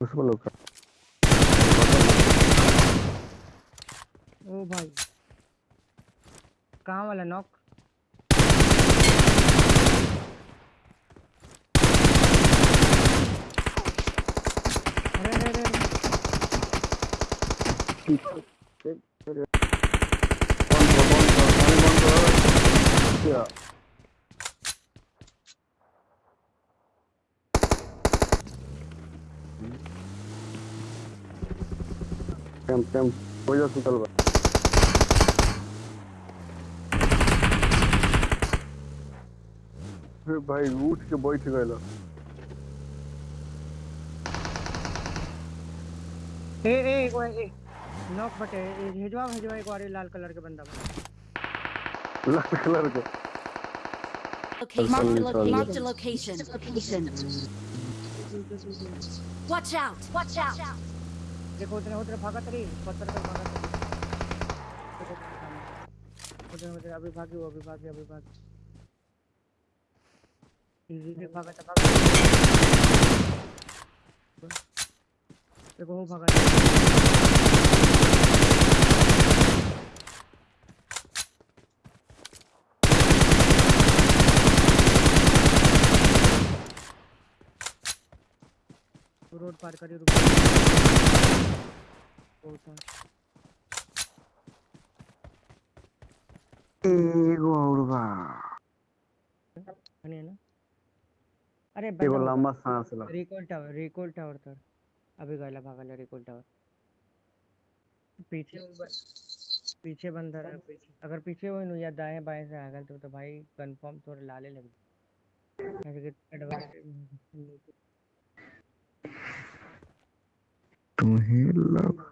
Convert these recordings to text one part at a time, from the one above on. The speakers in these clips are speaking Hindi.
उसको लोग ओ भाई। कहाँ वाला नॉक अरे अरे अरे अरे। बंद करो बंद करो पानी बंद करो क्या कैंप कैंप हो जा सुतल बा भाई उठ के बैठ गए ए ए बार ए नॉक बटे भेजवा भेजवा एक बार लाल कलर के बंदा। लाल कलर के sorry. a location. Location. Watch out! Watch out! देखो उतने उतने भागत रही पत्थर पर भागत रही। उतने उतने अभी भागी वो अभी भागी अभी भागी भागा था भागा। देखो, वो भागत रोड पार करी रुक एगो और बा। है ना? अरे एगो लंबा सांस ला। रिकॉल टावर रिकॉल टावर तर। अभी गला भागल रिकॉल टावर। पीछे पीछे बंदर है पीछे अगर पीछे हो या दाएँ बाएँ से आगल तो तो भाई कंफर्म तोरे लाले लग ऐसे कि एडवांस तुम्हें लव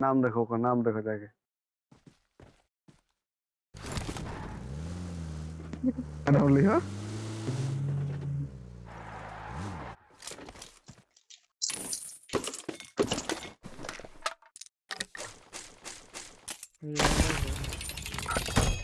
नाम देखो का नाम देखो जाके। नाम लिखा लंबा